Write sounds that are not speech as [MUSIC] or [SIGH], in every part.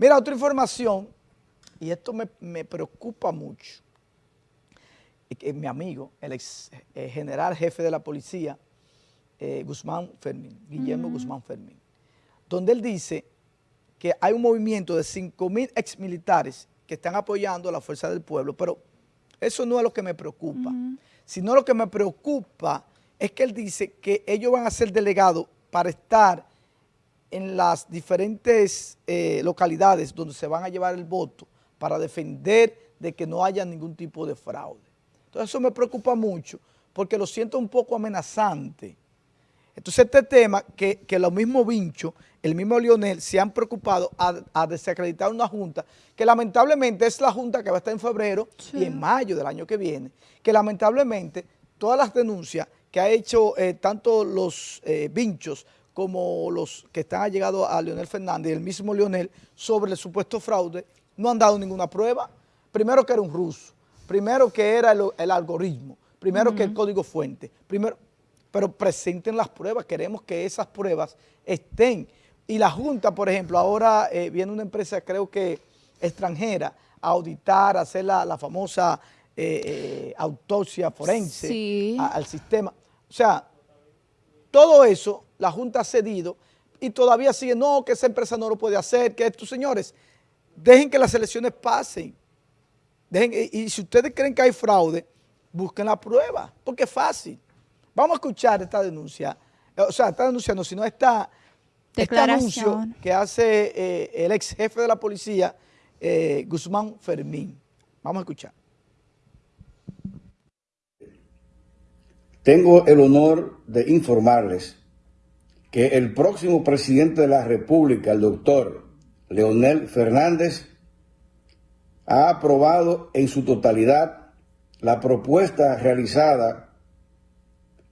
Mira, otra información, y esto me, preocupa mucho, mi amigo, el ex eh, general jefe de la policía, eh, Guzmán Fermín, Guillermo Guzmán Fermín, donde él dice que hay un movimiento de 5 mil exmilitares que están apoyando a la fuerza del pueblo, pero eso no es lo que me preocupa, sino lo que me preocupa es que él dice que ellos van a ser delegados para estar en las diferentes eh, localidades donde se van a llevar el voto para defender de que no haya ningún tipo de fraude. Entonces eso me preocupa mucho porque lo siento un poco amenazante. Entonces este tema que, que los mismos Vincho, el mismo Lionel, se han preocupado a, desacreditar una junta que lamentablemente es la junta que va a estar en febrero y en mayo del año que viene, que lamentablemente todas las denuncias que ha hecho eh, tanto los eh, vinchos como los que están allegados a Leonel Fernández y el mismo Leonel sobre el supuesto fraude, no han dado ninguna prueba. Primero que era un ruso, primero que era el, algoritmo, primero que el código fuente, primero, pero presenten las pruebas, queremos que esas pruebas estén. Y la Junta, por ejemplo, ahora eh, viene una empresa creo que extranjera a auditar, a hacer la, famosa autopsia forense al sistema. O sea, todo eso la Junta ha cedido y todavía sigue, no, que esa empresa no lo puede hacer, que estos señores, dejen que las elecciones pasen. Dejen, y, si ustedes creen que hay fraude, busquen la prueba, porque es fácil. Vamos a escuchar esta denuncia, o sea, esta denuncia no, sino esta, este anuncio que hace eh, el ex jefe de la policía, eh, Guzmán Fermín. Vamos a escuchar. Tengo el honor de informarles que el próximo presidente de la República, el doctor Leonel Fernández, ha aprobado en su totalidad la propuesta realizada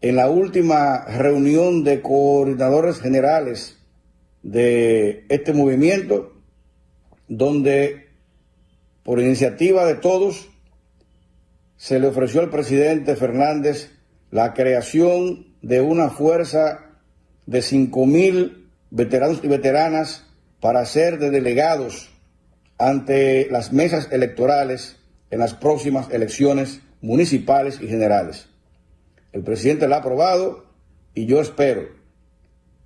en la última reunión de coordinadores generales de este movimiento, donde por iniciativa de todos se le ofreció al presidente Fernández la creación de una fuerza de 5.000 veteranos y veteranas para ser de delegados ante las mesas electorales en las próximas elecciones municipales y generales. El presidente la ha aprobado y yo espero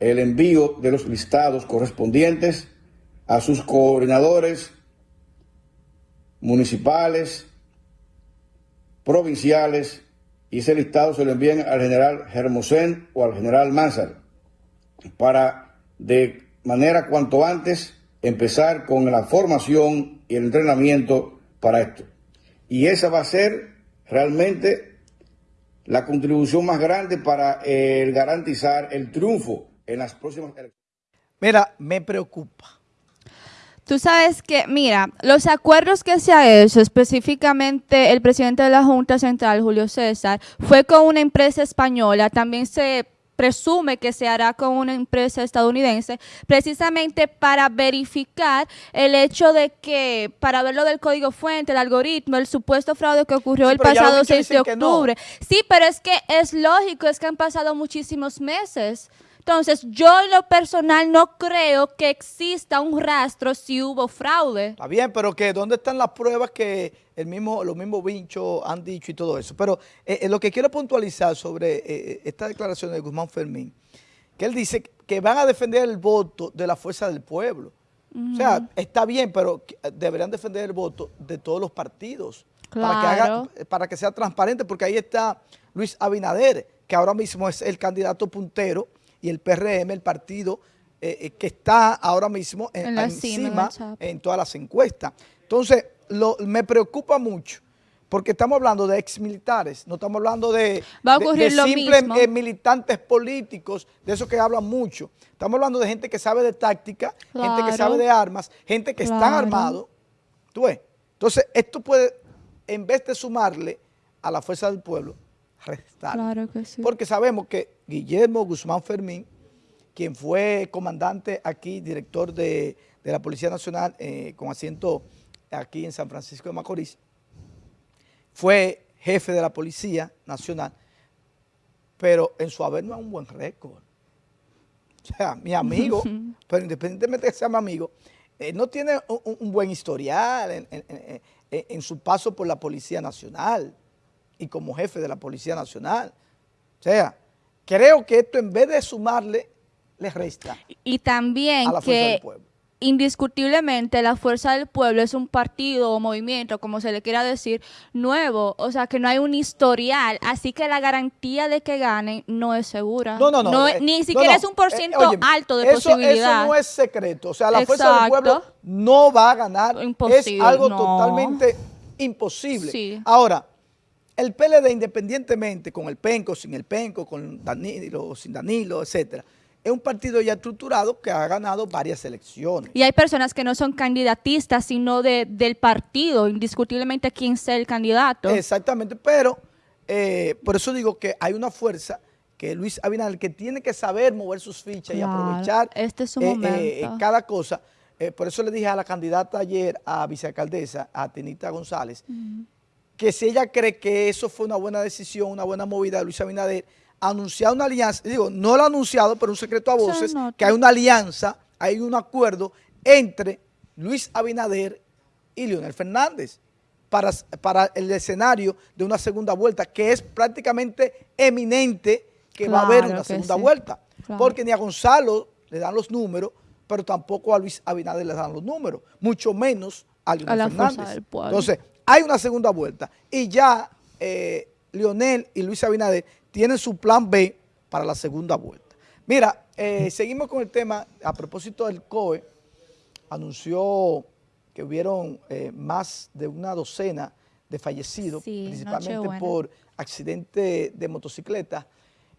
el envío de los listados correspondientes a sus coordinadores municipales, provinciales y ese listado se lo envíen al general Hermosén o al general Manzar para de manera cuanto antes empezar con la formación y el entrenamiento para esto. Y esa va a ser realmente la contribución más grande para el garantizar el triunfo en las próximas elecciones. Mira, me preocupa Tú sabes que, mira, los acuerdos que se ha hecho, específicamente el presidente de la Junta Central, Julio César, fue con una empresa española, también se presume que se hará con una empresa estadounidense, precisamente para verificar el hecho de que, para ver lo del código fuente, el algoritmo, el supuesto fraude que ocurrió el pasado 6 de octubre. Sí, pero es que es lógico, es que han pasado muchísimos meses. Entonces, yo en lo personal no creo que exista un rastro si hubo fraude. Está bien, pero que ¿dónde están las pruebas que el mismo, los mismos vinchos han dicho y todo eso? Pero eh, eh, lo que quiero puntualizar sobre eh, esta declaración de Guzmán Fermín, que él dice que van a defender el voto de la fuerza del pueblo. O sea, está bien, pero deberían defender el voto de todos los partidos. Para, que para que sea transparente, porque ahí está Luis Abinader, que ahora mismo es el candidato puntero y el PRM, el partido eh, eh, que está ahora mismo en, encima en todas las encuestas. Entonces, me preocupa mucho porque estamos hablando de exmilitares, no estamos hablando de, simples eh, militantes políticos, de esos que hablan mucho. Estamos hablando de gente que sabe de táctica, gente que sabe de armas, gente que está armado. ¿Tú ves? Entonces, esto puede, en vez de sumarle a la fuerza del pueblo, restar. Claro que sí. Porque sabemos que Guillermo Guzmán Fermín, quien fue comandante aquí, director de, la Policía Nacional eh, con asiento aquí en San Francisco de Macorís, fue jefe de la Policía Nacional, pero en su haber no es un buen récord. O sea, mi amigo, [LAUGHS] pero independientemente de que sea mi amigo, él no tiene un, un buen historial en, en- en- en- en su paso por la Policía Nacional y como jefe de la Policía Nacional. O sea, creo que esto en vez de sumarle, le resta Y también a la fuerza del que pueblo. indiscutiblemente la Fuerza del Pueblo es un partido o movimiento, como se le quiera decir, nuevo. O sea, que no hay un historial. Así que la garantía de que ganen no es segura. No, no, no. eh, ni siquiera no, es un eh, por ciento óyeme, alto de eso, posibilidad. Eso no es secreto. O sea, la fuerza del pueblo no va a ganar. Imposible, es algo totalmente imposible. Sí. Ahora, el PLD, independientemente con el penco, sin el penco, con Danilo sin Danilo, etcétera, es un partido ya estructurado que ha ganado varias elecciones. Y hay personas que no son candidatistas, sino de, del partido, indiscutiblemente quién sea el candidato. Exactamente, pero eh, por eso digo que hay una fuerza que Luis Abinadel que tiene que saber mover sus fichas y aprovechar este es su eh, eh, cada cosa. Por eso le dije a la candidata ayer, a vicealcaldesa, a Tinita González, que si ella cree que eso fue una buena decisión, una buena movida de Luis Abinader, anunciar una alianza, digo, no lo ha anunciado, pero un secreto a voces, que hay una alianza, hay un acuerdo entre Luis Abinader y Leonel Fernández para, para el escenario de una segunda vuelta, que es prácticamente eminente que va a haber una segunda sí. vuelta, Claro. porque ni a Gonzalo le dan los números, pero tampoco a Luis Abinader le dan los números, mucho menos a Leonel A la Fernández. del. Entonces, hay una segunda vuelta y ya eh, Leonel y Luis Abinader tienen su plan B para la segunda vuelta. Mira, eh, seguimos con el tema, a propósito del COE, anunció que hubieron eh, más de una docena de fallecidos, Sí, principalmente por accidente de motocicleta.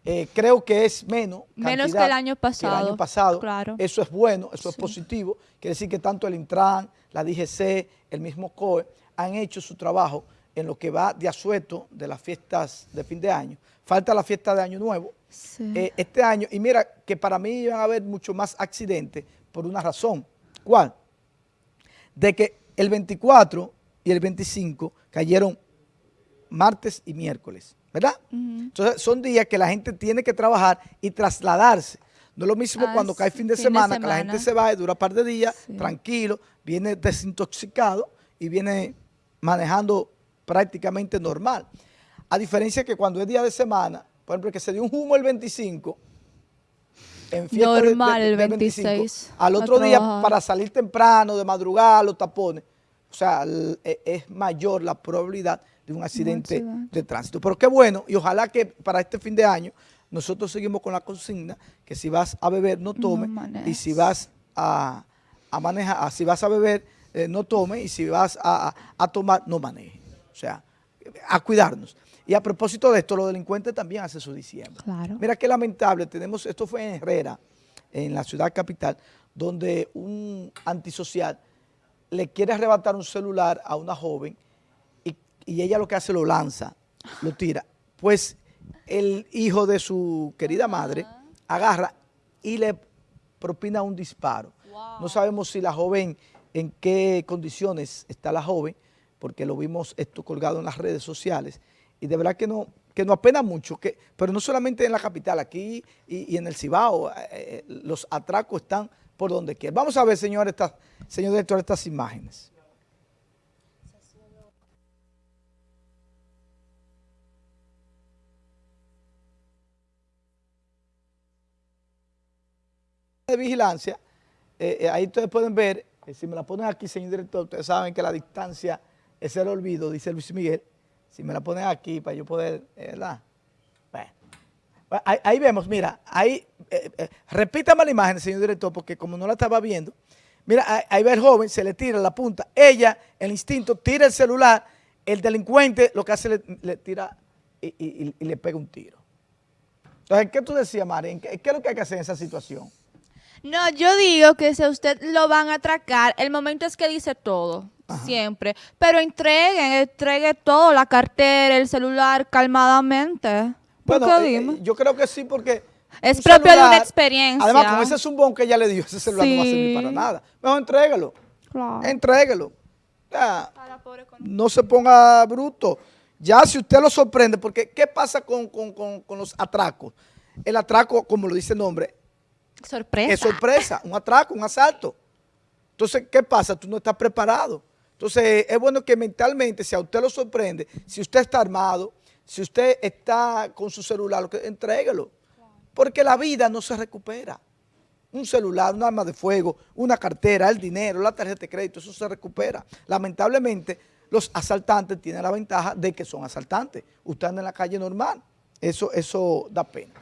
Eh, creo que es menos. Menos que el año el pasado, año pasado. claro. Eso es bueno, eso es positivo. Quiere decir que tanto el Intran, la DGC, el mismo COE han hecho su trabajo en lo que va de asueto de las fiestas de fin de año. Falta la fiesta de Año Nuevo. Sí. Eh, este año, y mira que para mí iban a haber mucho más accidentes por una razón. ¿Cuál? De que el 24 y el 25 cayeron martes y miércoles, ¿verdad? Entonces son días que la gente tiene que trabajar y trasladarse. No es lo mismo Ah, cuando cae fin de fin de semana, que la semana. gente se va y dura un par de días, Sí. tranquilo, viene desintoxicado y viene manejando prácticamente normal. A diferencia que cuando es día de semana, por ejemplo, que se dio un humo el 25, en fiesta de- Normal de- el del 26 al a otro día para salir temprano, de madrugada, los tapones, o sea, e- es mayor la probabilidad de un accidente de tránsito. Pero qué bueno, y ojalá que para este fin de año nosotros seguimos con la consigna que si vas a beber no tome y si vas a, a manejar, si vas a beber eh, no tome y si vas a, a- tomar no maneje. O sea, a cuidarnos. Y a propósito de esto, los delincuentes también hacen su diciembre. Claro. Mira qué lamentable, tenemos, esto fue en Herrera, en la ciudad capital, donde un antisocial le quiere arrebatar un celular a una joven y, y ella lo que hace lo lanza, lo tira. Pues el hijo de su querida madre agarra y le propina un disparo. No sabemos si la joven, en qué condiciones está la joven, porque lo vimos esto colgado en las redes sociales, y de verdad que no, que nos apena mucho, que, pero no solamente en la capital, aquí y, en el Cibao, eh, eh, los atracos están por donde quiera. Vamos a ver, señor, estas, señor director, estas imágenes. de vigilancia, eh, ahí ustedes pueden ver, eh, si me la ponen aquí, señor director, ustedes saben que la distancia es el olvido, dice Luis Miguel, si me la ponen aquí para yo poder, eh, ¿verdad? Bueno, ahí, vemos, mira, ahí, eh, eh, repítame la imagen, señor director, porque como no la estaba viendo, mira, ahí, ahí ve el joven, se le tira la punta, ella, el instinto, tira el celular, el delincuente lo que hace le, le tira y, le pega un tiro. Entonces, ¿qué tú decías, Mari? ¿Qué, ¿Qué es lo que hay que hacer en esa situación? No, yo digo que si a usted lo van a atracar, el momento es que dice todo, siempre. Pero entreguen, entregue todo, la cartera, el celular, calmadamente. ¿Por Bueno, qué eh, dime? eh, yo creo que sí, porque... Es propio de una experiencia. Además, con ese zumbón que ella le dio, ese celular no va a servir Sí. para nada. Mejor entrégalo. Claro. Entrégalo. Ya, no se ponga bruto. Ya si usted lo sorprende, porque ¿qué pasa con, con- con- con los atracos? El atraco, como lo dice el nombre, Sorpresa. es sorpresa, un atraco, un asalto. Entonces, ¿qué pasa? Tú no estás preparado. Entonces, es bueno que mentalmente, si a usted lo sorprende, si usted está armado, si usted está con su celular, lo que, entréguelo. Porque la vida no se recupera. Un celular, un arma de fuego, una cartera, el dinero, la tarjeta de crédito, eso se recupera. Lamentablemente, los asaltantes tienen la ventaja de que son asaltantes. Usted anda en la calle normal. Eso, eso da pena.